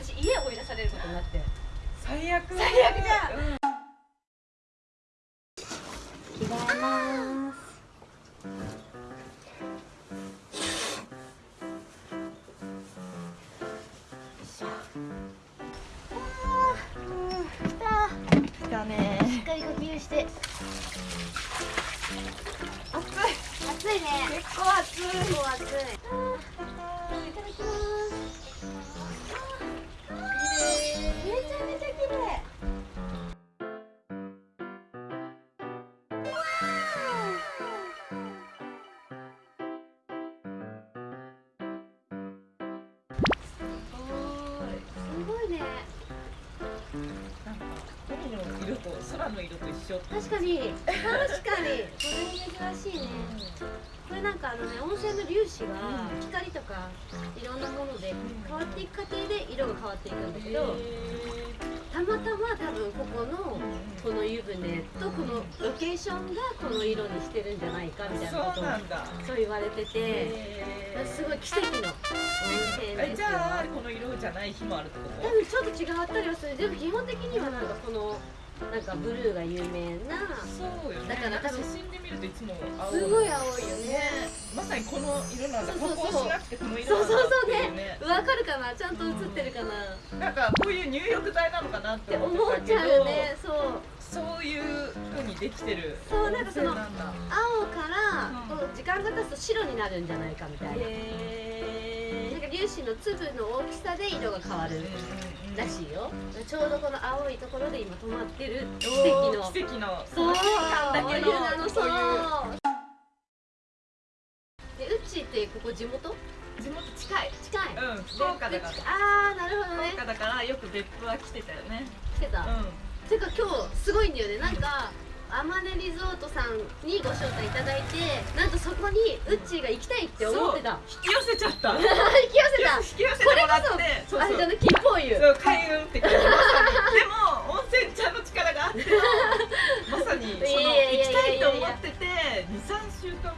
私家を追い出されることになって。最悪最悪じゃん。うん。着替えますだねしっかり呼吸して。暑い。暑いね。結構暑い。結構暑いめちゃめちゃ綺麗。すごい。ねなんかの色と空の色と一緒確かに。確かに。これ珍しいね。これなんかあのね温泉の粒子が光とかいろんなもので変わっていく過程で色が変わっていくんだけどたまたま多分ここのこの湯船とこのロケーションがこの色にしてるんじゃないかみたいなことをそうなんだ。そう言われててへすごい奇跡の。温泉えですよじゃあこの色じゃない日もあるってこ多分ちょっと違ったりはする。でも基本的にはなんかこのなんかブルーが有名なとそうよね。だから多分写真で見るといつも青すごい青いよね。ねまさにこの色なんだ加そうそうそう。工しなくてこの色そうそうなんだっそうねていうね。わかるかな？ちゃんと映ってるかな、なんかこういう入浴剤なっってて思思っちってたけどゃうよねそう。そういう風にできてるそうなんかその青からう時間が経つと白になるんじゃないかみたいな。なんへか粒子の粒の大きさで色が変わるらしいよ。ちょうどこの青いところで今止まってる奇跡の。奇跡の。そう。瞬間だけのお湯なのそう。こでうちってここ地元？地元近い。近い。うん福岡だから。でああなるほどね。福岡だからよく別府は来てたよね。来てた、うていうか今日すごいんだよね。なんかアマネリゾートさんにご招待いただいてなんとそこにウッチーが行きたいってん思ってた。引き寄せちゃった。引き寄せた。引き寄せてもらって。そうそう。あれじゃない金峰湯。そう開運って感じ。でも温泉ちゃんの力があってまさにその行きたいと思ってて23週間後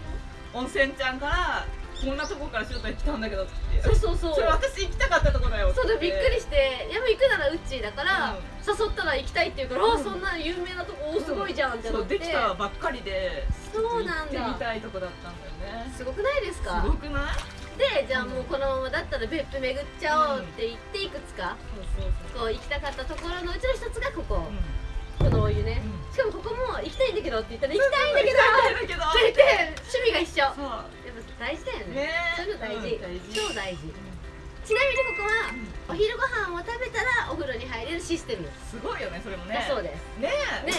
温泉ちゃんからこんなとこから招待来たんだけどって。そうそうそう。それ私行きたかったとこだよそうだびっくりして「やっぱ行くならウッチーだから、うん。誘ったら行きたい」って言うから「うん。あそんな有名なとこおすごいじゃん」って。そう思ってできたばっかりでそうなんだ。行ってみたいとこだったんだよね。すごくないですすかごくない？でじゃあもうこのままだったら別府巡っちゃおうって言っていくつか。そうそうそう。こう行きたかったところのうちの一つがここ、うこのお湯ね、うん。しかもここも行きたいんだけどって言ったら行きたいんだけどって言って 趣味が一緒大事だよね。ね。そういうの大事,、超大事。ちなみにここはお昼ご飯を食べたらお風呂に入れるシステム。すごいよねそれもね。だそうです。ね。えね。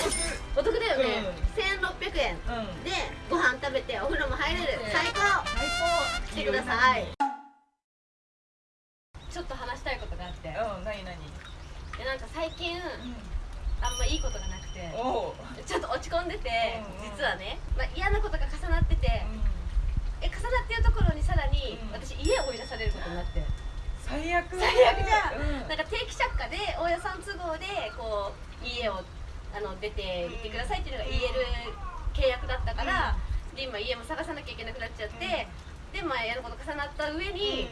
お得だよね、う1600んうん。でご飯食べてお風呂も入れる。ね。最高。最高。来てください。ちょっと話したいことがあって。うん何何？でなんか最近あんまいいことがなくて。ちょっと落ち込んでて実はね、まあ、嫌なことが重なっててってるところにさらにうん。私家を追い出されることになって。最悪。最悪じゃん。うん。なんか定期借家で大家さん都合でこう家をあの出て行ってくださいっていうのが言える契約だったから、で今家も探さなきゃいけなくなっちゃって、でまあ嫌なこと重なった上に、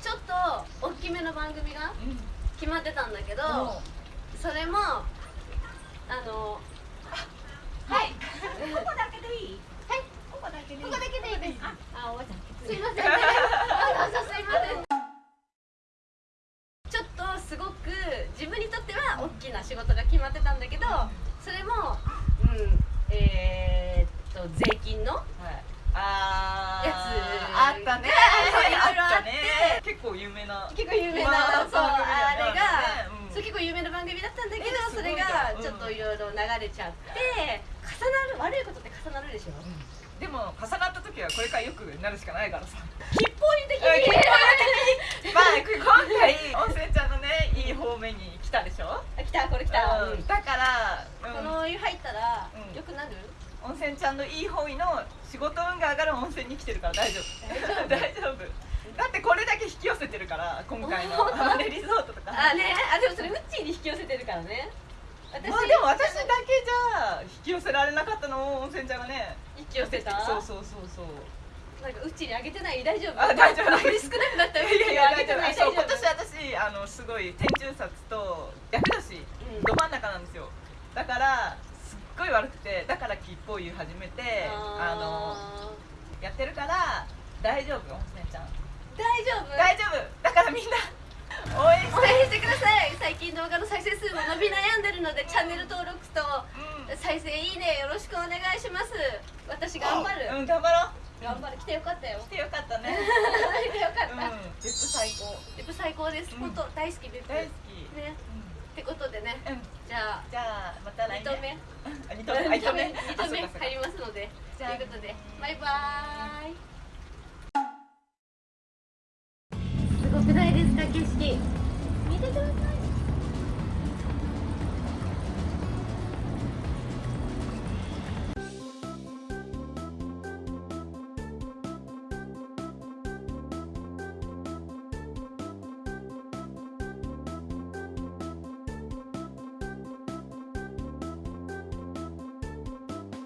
ちょっと大きめの番組が決まってたんだけど、おそれもあのはいここだけでいいはいここだけでいいここだけでいいですああ、おばちゃん。すいません。あ、どうぞすいません。ちょっとすごく自分にとっては大きな仕事が決まってたんだけど、それも、うん、えー、っと税金のはい。あーやつ。あったね。いろいろあって。たね。結構有名な。結構有名な、まあそう番組あれだよねが、うん。そう結構有名な番組だったんだけど、えーそれがちょっといろいろ流れちゃって、重なる悪いことって重なるでしょ？でも重なった時はこれからよくなるしかないからさ。吉報湯的うんに。まあ今回温泉ちゃんのねいい方面に来たでしょ？あ来たこれ来た。うん。だから、うん。このお湯入ったらうん。良くなる？温泉ちゃんのいい方位の仕事運が上がる温泉に来てるから大丈夫。大丈夫。だってこれだけ引き寄せてるから今回の。本当？アマネリゾートとか。あね。あでもそれウッチーに引き寄せてるからね。私、まあでも私だけじゃ引き寄せられなかったのを温泉ちゃんがね。引き寄せた？そうそうそうそう。なんかうちにあげてない？大丈夫？あ大丈夫。残り少なくなった？うちにあげてない？大丈あのすごい天中札と厄年うん。ど真ん中なんですよ。だからすっごい悪くてだから吉報湯始めてあのやってるから大丈夫温泉ちゃん。大丈夫？大丈夫。だからみんな応援してください。最近動画の再生数も伸び悩んでるのでチャンネル登録とうん。再生いいねよろしくお願いします。私頑張る。うん頑張ろう。頑張る来てよかったよ。来てよかったね。来てよかった、うん。別府最高。別府最高です、うん。本当大好き別府大好き。ね。ってことでね。うん。うんじゃあじゃあまた来2年。あ二度目。あ二度目。二度目。入りますので。ということでバイバーイ Bye.